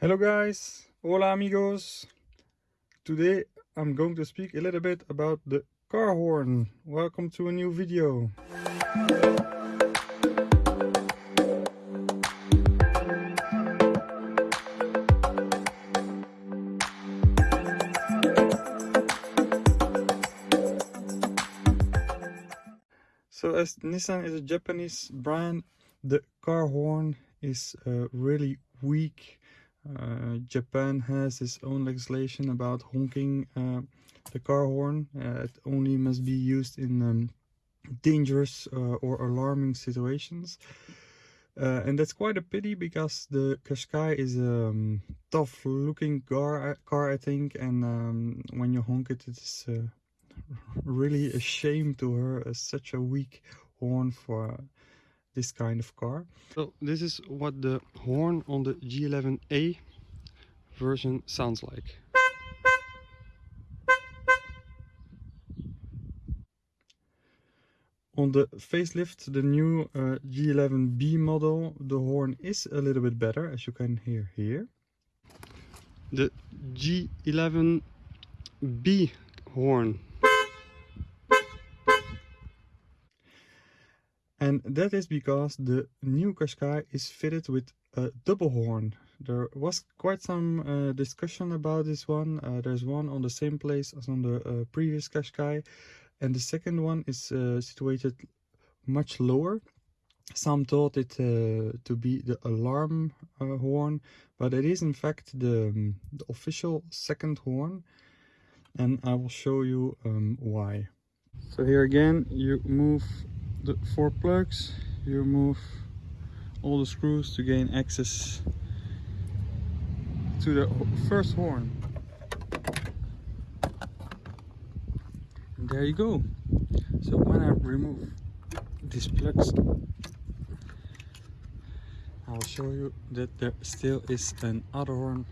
Hello guys, hola amigos. Today I'm going to speak a little bit about the car horn. Welcome to a new video. So as Nissan is a Japanese brand, the car horn is uh, really weak. Uh, Japan has its own legislation about honking uh, the car horn. Uh, it only must be used in um, dangerous uh, or alarming situations. Uh, and that's quite a pity because the Qashqai is a um, tough looking car, car I think and um, when you honk it it's uh, really a shame to her as such a weak horn for this kind of car. So this is what the horn on the G11A version sounds like. On the facelift, the new uh, G11B model, the horn is a little bit better, as you can hear here. The G11B horn. And that is because the new Qashqai is fitted with a double horn. There was quite some uh, discussion about this one. Uh, there's one on the same place as on the uh, previous Qashqai and the second one is uh, situated much lower some thought it uh, to be the alarm horn but it is in fact the, um, the, official second horn and I will show you um, why. So here again you move the four plugs, you move all the screws to gain access to the first horn. there you go so when I remove these plugs I'll show you that there still is an other horn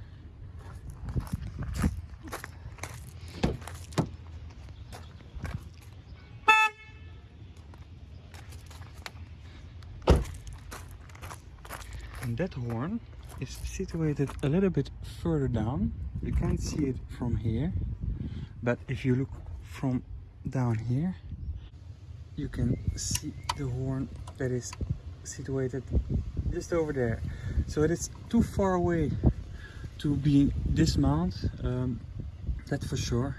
that horn is situated a little bit further down. You can't see it from here but if you look from down here you can see the horn that is situated just over there. So it is too far away to be dismount um, that for sure.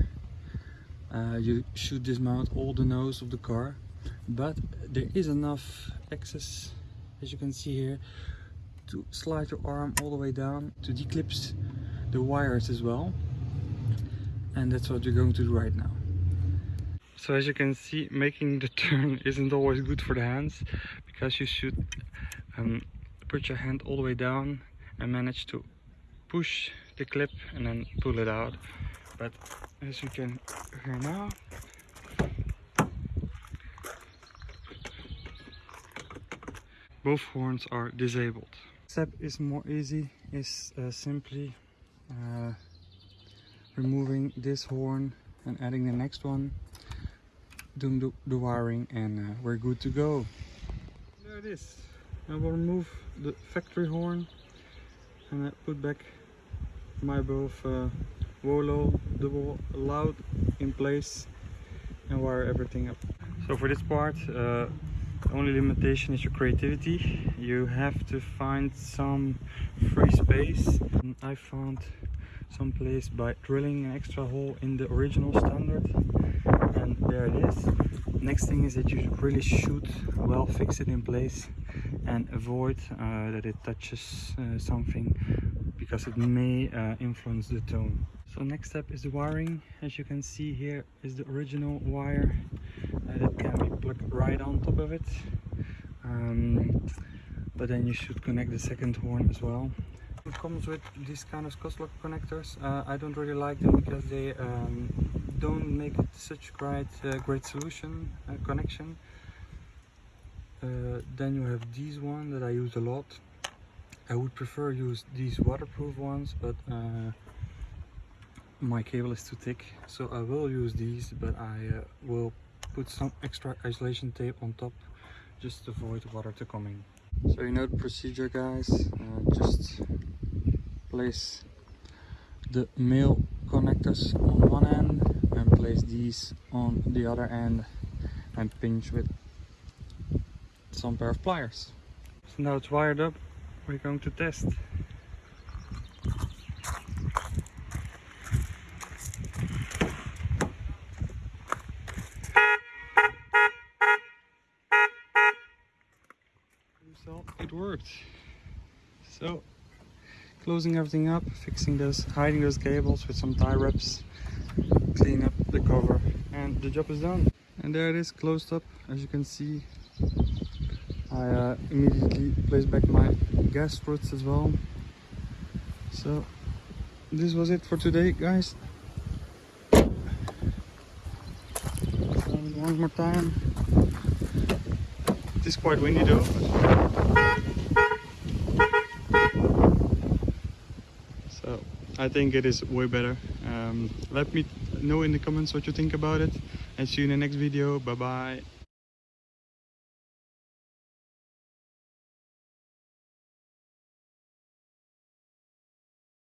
Uh, you should dismount all the nose of the car but there is enough access as you can see here to slide your arm all the way down to declips the wires as well. And that's what you're going to do right now. So as you can see making the turn isn't always good for the hands because you should um, put your hand all the way down and manage to push the clip and then pull it out. But as you can hear now both horns are disabled step is more easy. Is uh, simply uh, removing this horn and adding the next one. Doing the, the wiring and uh, we're good to go. There it is. I will remove the factory horn and I put back my both uh, double loud in place and wire everything up. So for this part uh, the only limitation is your creativity. You have to find some free space. I found some place by drilling an extra hole in the original standard and there it is. Next thing is that you really should well fix it in place and avoid uh, that it touches uh, something because it may uh, influence the tone. So next step is the wiring. As you can see here is the original wire that can be plugged right on top of it. Um, but then you should connect the second horn as well. It comes with these kind of Scotchlok connectors. Uh, I don't really like them because they um, don't make it such great uh, great solution uh, connection. Uh, then you have these one that I use a lot. I would prefer use these waterproof ones but uh, my cable is too thick. So I will use these but I uh, will put some extra isolation tape on top just to avoid water to come in so you know the procedure guys uh, just place the male connectors on one end and place these on the other end and pinch with some pair of pliers. So now it's wired up, we're going to test. So it worked. So closing everything up, fixing those, hiding those cables with some tie wraps, clean up the cover, and the job is done. And there it is, closed up. As you can see, I uh, immediately placed back my gas struts as well. So this was it for today, guys. One more time. It is quite windy though. So I think it is way better. Um, let me know in the comments what you think about it and see you in the next video. Bye bye.